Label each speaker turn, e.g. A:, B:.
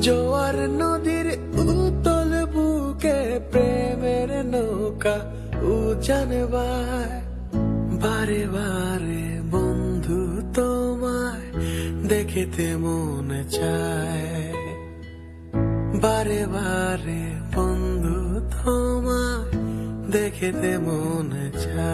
A: জোয়ার নদীর উতল বুকে প্রেমের নৌকা উজানবায় বারে বারে বন্ধু তোমায় দেখিতে মন চায়। বারে বারে বন্ধু তোমায় দেখিতে মন চায়।